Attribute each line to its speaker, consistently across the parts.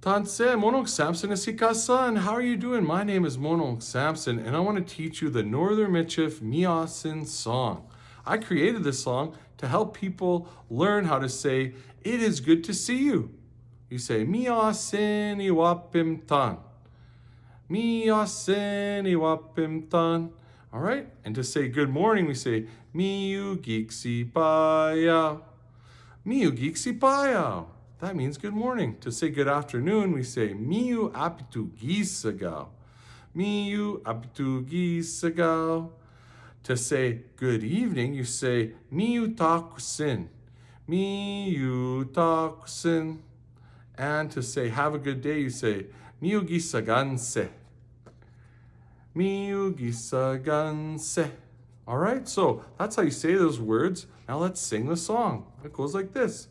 Speaker 1: Tanse, Monok Samson Asikasan. How are you doing? My name is Monok Samson, and I want to teach you the Northern Michif Miasin song. I created this song to help people learn how to say, It is good to see you. You say, Miasin Iwapim Tan. Miasin Iwapim Tan. All right? And to say good morning, we say, Miu Geeksy Payao. Payao. That means good morning. To say good afternoon, we say Miu apitu gisagao. Miu apitu gisagao. To say good evening, you say Miu takusin. Miu takusin. And to say have a good day, you say Miu gisaganse. Miu gisaganse. All right, so that's how you say those words. Now let's sing the song. It goes like this.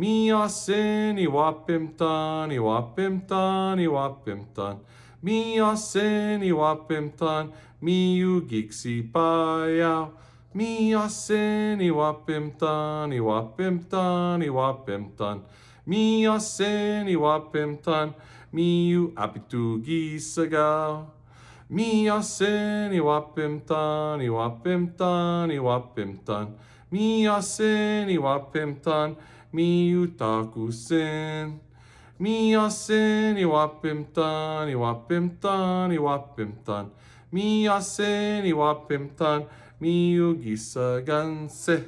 Speaker 1: Miasin iwapim tan, iwapim tan, iwapim tan. Miasin iwapim tan, miu giksi payao. Miasin iwapim tan, iwapim tan, iwapim tan. Miasin iwapim tan, miu apitu gisagao. Miasin iwapim tan, iwapim tan, iwapim tan. Miasin iwapim tan, miutakusen. Miasen iwapimtan, iwapimtan, iwapimtan. Miasen iwapimtan, miugisaganse.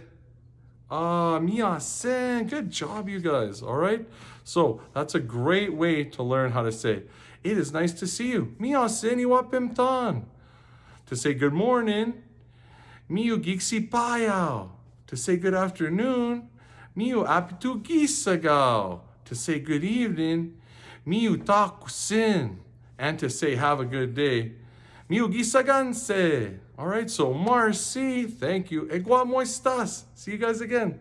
Speaker 1: Ah, miasen. Good job, you guys. All right. So that's a great way to learn how to say, it is nice to see you. Miasen iwapimtan. To say good morning, miugiksi payao. To say good afternoon, Miu apitu gisagao. To say good evening. Miu takusin. And to say have a good day. Miu gisaganse. All right, so Marcy, thank you. Egua moistas. See you guys again.